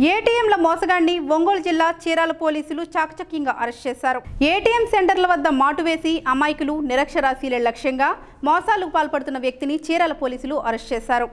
ఏటీఎంల మోసగాన్ని ఒంగోలు జిల్లా చీరాల పోలీసులు చాకచక్యంగా అరెస్ట్ చేశారు. ఏటీఎం సెంటర్ల వద్ద మాటు వేసి అమాయకులు నిరక్షరాశీల లక్ష్యంగా మోసాలకు పాల్పడుతున్న వ్యక్తిని చీరాల పోలీసులు అరెస్ట్ చేశారు.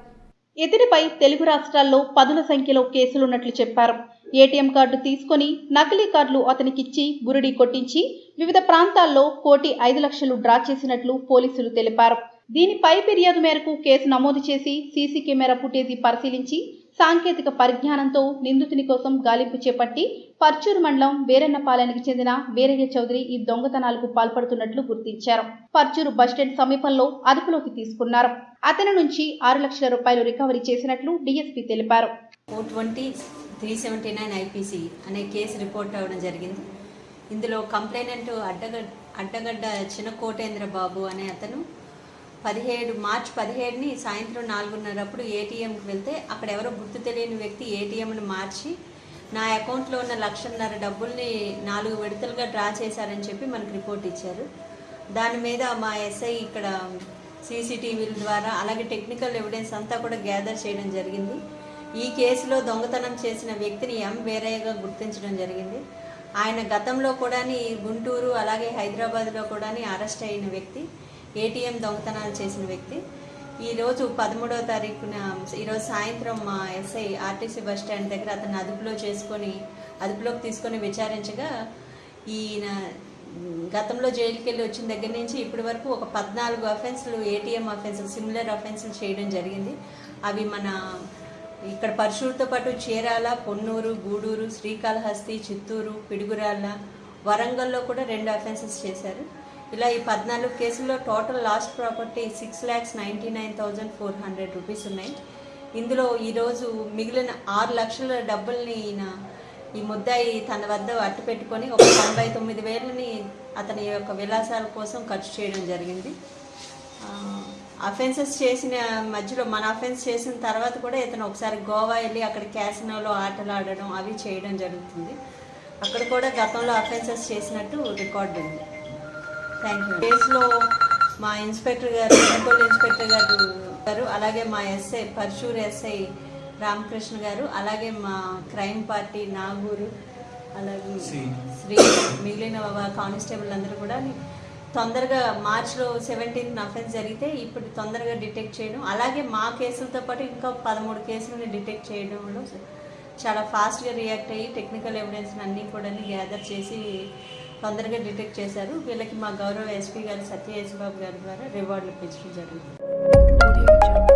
ఇతనిపై తెలుగు రాష్ట్రాల్లో పదుల సంఖ్యలో కేసులున్నట్లు చెప్పారు. ఏటీఎం కార్డు తీసుకొని నకిలీ కార్డులు అతనికిచ్చి బురిడి కొట్టించి వివిధ ప్రాంతాల్లో కోటి ఐదు లక్షలు డ్రా చేసినట్లు పోలీసులు తెలిపారు. దీనిపై ఫిర్యాదు మేరకు కేసు నమోదు చేసి సీసీ కెమెరా ఫుటేజీ పరిశీలించి సాంకేతిక పరిజ్ఞానంతో నిందితుని కోసం గాలింపు చేపట్టి పర్చూరు మండలం వీరన్నపాలెనికి చెందిన వీరయ్య చౌదరి ఈ దొంగతనాలకు పాల్పడుతున్నట్లు గుర్తించారు. పర్చూరు బస్టాండ్ సమీపంలో అదుపులోకి తీసుకున్నారు. అతని నుంచి ఆరు లక్షల రూపాయలు రికవరీ చేసినట్లు డీఎస్పీ తెలిపారు. Four twenty three seventy nine IPC అనే కేసు రిపోర్ట్ అవ్వడం జరిగింది. ఇందులో కంప్లైనెంట్ అడ్డగడ్ అడ్డగడ్డ చిన్న కోటేంద్ర బాబు అనే అతను పదిహేడు మార్చ్ పదిహేడుని సాయంత్రం నాలుగున్నరప్పుడు ఏటీఎంకి వెళ్తే అక్కడ ఎవరో గుర్తు తెలియని వ్యక్తి ఏటీఎంను మార్చి నా అకౌంట్లో ఉన్న లక్షన్నర డబ్బుల్ని నాలుగు విడతలుగా డ్రా చేశారని చెప్పి మనకు రిపోర్ట్ ఇచ్చారు. దాని మీద మా ఎస్ఐ ఇక్కడ సీసీటీవీల ద్వారా అలాగే టెక్నికల్ ఎవిడెన్స్ అంతా కూడా గ్యాదర్ చేయడం జరిగింది. ఈ కేసులో దొంగతనం చేసిన వ్యక్తిని ఎం వేరయ్యగా గుర్తించడం జరిగింది. ఆయన గతంలో కూడా గుంటూరు అలాగే హైదరాబాద్లో కూడా అరెస్ట్ అయిన వ్యక్తి. ఏటీఎం దొంగతనాలు చేసిన వ్యక్తి. ఈరోజు పదమూడవ తారీఖున ఈరోజు సాయంత్రం మా ఎస్ఐ ఆర్టీసీ బస్ స్టాండ్ దగ్గర అతను అదుపులో చేసుకొని అదుపులోకి తీసుకొని విచారించగా ఈయన గతంలో జైలుకి వెళ్ళి వచ్చిన దగ్గర నుంచి ఇప్పటి వరకు ఒక పద్నాలుగు అఫెన్స్లు ఏటీఎం అఫెన్సులు సిమిలర్ అఫెన్సులు చేయడం జరిగింది. అవి మన ఇక్కడ పరశుడితో పాటు చీరాల పొన్నూరు గూడూరు శ్రీకాళహస్తి చిత్తూరు పిడుగురాళ్ళ వరంగల్లో కూడా రెండు అఫెన్సెస్ చేశారు. ఇలా ఈ పద్నాలుగు కేసుల్లో total lost property six lakhs ninety nine thousand four hundred rupees ఉన్నాయి. ఇందులో ఈరోజు మిగిలిన ఆరు లక్షల డబ్బుల్ని ఈయన ఈ ముద్దాయి తన వద్ద అట్టు పెట్టుకొని ఒక తొంభై తొమ్మిది వేలని అతని యొక్క విలాసాల కోసం ఖర్చు చేయడం జరిగింది. అఫెన్సెస్ చేసిన మధ్యలో మన అఫెన్స్ చేసిన తర్వాత కూడా ఇతను ఒకసారి గోవా వెళ్ళి అక్కడ క్యాసినోలో ఆటలు ఆడడం అవి చేయడం జరుగుతుంది. అక్కడ కూడా గతంలో అఫెన్సెస్ చేసినట్టు రికార్డు ఉంది. కేసులో మా ఇన్స్పెక్టర్ గారు మున్సిపల్ ఇన్స్పెక్టర్ గారు గారు అలాగే మా ఎస్ఐ పర్షూర్ ఎస్ఐ రామకృష్ణ గారు అలాగే మా క్రైమ్ పార్టీ నాగూరు అలాగే శ్రీ. మిగిలిన కానిస్టేబుల్ అందరూ కూడా తొందరగా మార్చ్లో సెవెంటీన్త్ అఫెన్స్ జరిగితే ఇప్పుడు తొందరగా డిటెక్ట్ చేయడం అలాగే మా కేసులతో పాటు ఇంకా పదమూడు కేసులని డిటెక్ట్ చేయడంలో చాలా ఫాస్ట్గా రియాక్ట్ అయ్యి టెక్నికల్ ఎవిడెన్స్ అన్నీ కూడా గ్యాదర్ చేసి తొందరగా డిటెక్ట్ చేశారు. వీళ్ళకి మా గౌరవ ఎస్పీ గారు సత్య యేసుబాబు గారి ద్వారా రివార్డులు పెంచడం జరిగింది.